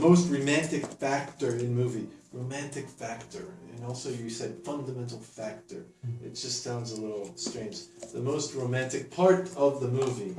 most romantic factor in movie. Romantic factor. And also you said fundamental factor. It just sounds a little strange. The most romantic part of the movie.